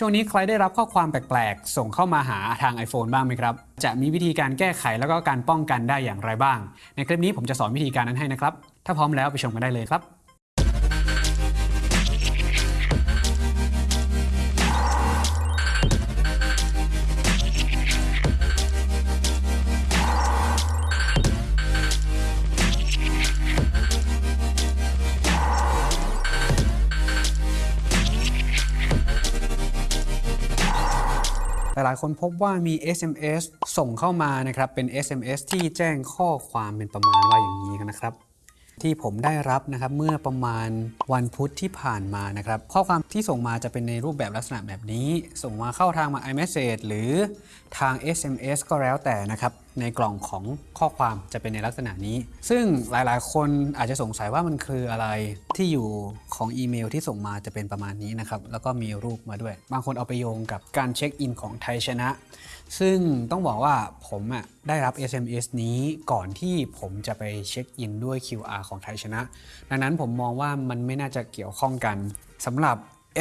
ช่วงนี้ใครได้รับข้อความแปลกๆ ส่งเข้ามาหาทาง iPhone บ้างไหมครับ จะมีวิธีการแก้ไขแล้วก็การป้องกันได้อย่างไรบ้าง ในคลิปนี้ผมจะสอนวิธีการนั้นให้นะครับ ถ้าพร้อมแล้วไปชมกันได้เลยครับ หลายๆ คนพบว่ามี SMS ส่งเข้ามานะครับเป็น SMS ที่แจ้งข้อความเป็นประมาณว่าอย่างนี้นะครับ ที่ผมได้รับนะครับเมื่อประมาณวันพุธที่ผ่านมานะครับข้อความที่ส่งมาจะเป็นในรูปแบบลักษณะแบบนี้ ส่งมาเข้าทางมา iMessage หรือทาง SMS ก็แล้วแต่นะครับ ในกล่องของข้อความจะเป็นในลักษณะนี้ ซึ่งหลายๆ คนอาจจะสงสัยว่ามันคืออะไรที่อยู่ของอีเมลที่ส่งมาจะเป็นประมาณนี้นะครับ แล้วก็มีรูปมาด้วย บางคนเอาไปโยงกับการเช็คอินของไทยชนะ ซึ่งต้องบอกว่าผมอะได้รับ SMS นี้ก่อนที่ผมจะไปเช็คอินด้วย QR ของไทยชนะ ดังนั้นผมมองว่ามันไม่น่าจะเกี่ยวข้องกันสำหรับ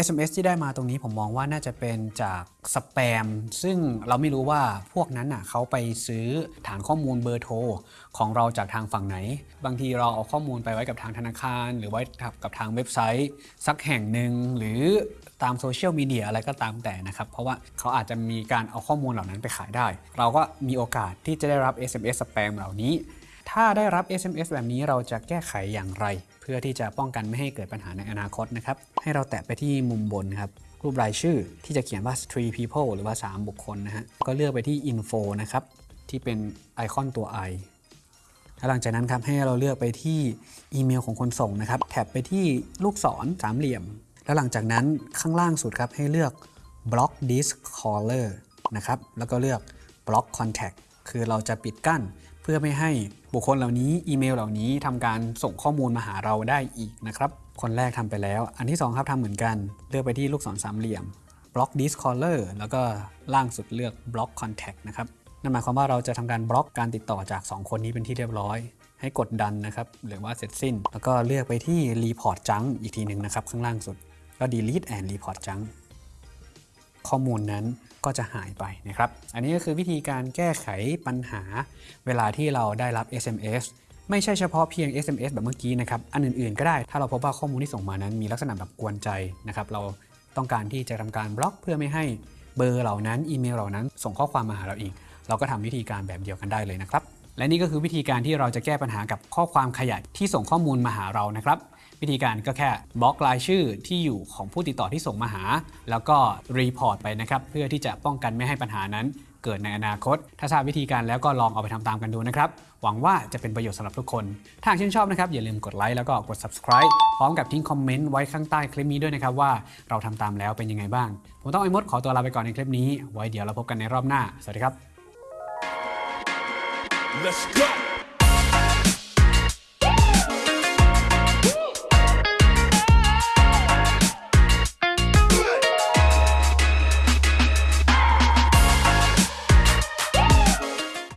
SMS ที่ได้มาตรงนี้ผมมองว่าน่าจะเป็นจากสแปม ซึ่งเราไม่รู้ว่าพวกนั้นน่ะเขาไปซื้อฐานข้อมูลเบอร์โทรของเราจากทางฝั่งไหน บางทีเราเอาข้อมูลไปไว้กับทางธนาคาร หรือไว้กับทางเว็บไซต์ สักแห่งหนึ่งหรือตามโซเชียลมีเดียอะไรก็ตามแต่นะครับ เพราะว่าเขาอาจจะมีการเอาข้อมูลเหล่านั้นไปขายได้ เราก็มีโอกาสที่จะได้รับ SMS สแปมเหล่านี้ ถ้าได้รับ SMS แบบนี้เราจะแก้ไขอย่างไร เพื่อที่จะป้องกันไม่ให้เกิดปัญหาในอนาคตนะครับ ให้เราแตะไปที่มุมบนครับรูปรายชื่อที่จะเขียนว่า three people หรือว่า 3 บุคคลนะฮะ ก็เลือกไปที่ info นะครับ ที่เป็นไอคอนตัว i แล้วหลังจากนั้นครับให้เราเลือกไปที่อีเมลของคนส่งนะครับ แท็บไปที่ลูกศรสามเหลี่ยม แล้วหลังจากนั้นข้างล่างสุดครับให้เลือก block this caller นะครับ แล้วก็เลือก block contact คือเราจะปิดกั้น พื่อไม่ให้บุคคลเหล่านี้อีเมลเหล่านี้ทำการส่งข้อมูลมาหาเราได้อีกนะครับ คนแรกทำไปแล้ว อันที่สองครับทำเหมือนกัน เลือกไปที่ลูกศรสามเหลี่ยม block this caller แล้วก็ล่างสุดเลือก block contact นะครับนั่นหมายความว่าเราจะทำการบล็อกการติดต่อจาก 2 คนนี้เป็นที่เรียบร้อย ให้กดดันนะครับหรือว่าเสร็จสิ้น แล้วก็เลือกไปที่ report junk อีกทีหนึ่งนะครับข้างล่างสุดก็ delete and report junk ข้อมูลนั้นก็จะหายไปนะครับ อันนี้ก็คือวิธีการแก้ไขปัญหาเวลาที่เราได้รับ SMS ไม่ใช่เฉพาะเพียง SMS แบบเมื่อกี้นะครับ อันอื่นๆก็ได้ ถ้าเราพบว่าข้อมูลที่ส่งมานั้น มีลักษณะแบบกวนใจนะครับ เราต้องการที่จะทำการบล็อกเพื่อไม่ให้เบอร์เหล่านั้น อีเมลเหล่านั้น ส่งข้อความมาหาเราอีก เราก็ทำวิธีการแบบเดียวกันได้เลยนะครับ และนี่ก็คือวิธีการที่เราจะแก้ปัญหากับข้อความขยะที่ส่งข้อมูลมาหาเรานะครับ วิธีการก็แค่บล็อกรายชื่อที่อยู่ของผู้ติดต่อที่ส่งมาหา แล้วก็ report ไปนะครับ เพื่อที่จะป้องกันไม่ให้ปัญหานั้นเกิดในอนาคต ถ้าทราบวิธีการแล้วก็ลองเอาไปทำตามกันดูนะครับ หวังว่าจะเป็นประโยชน์สำหรับทุกคน ถ้าหากชื่นชอบนะครับอย่าลืมกดไลค์แล้วก็กด subscribe พร้อมกับทิ้งคอมเมนต์ไว้ข้างใต้คลิปนี้ด้วยนะครับว่าเราทำตามแล้วเป็นยังไงบ้าง ผมต้องไอ้มดขอตัวลาไปก่อนในคลิปนี้ ไว้เดี๋ยวเราพบกันในรอบหน้า สวัสดีครับ Let's go.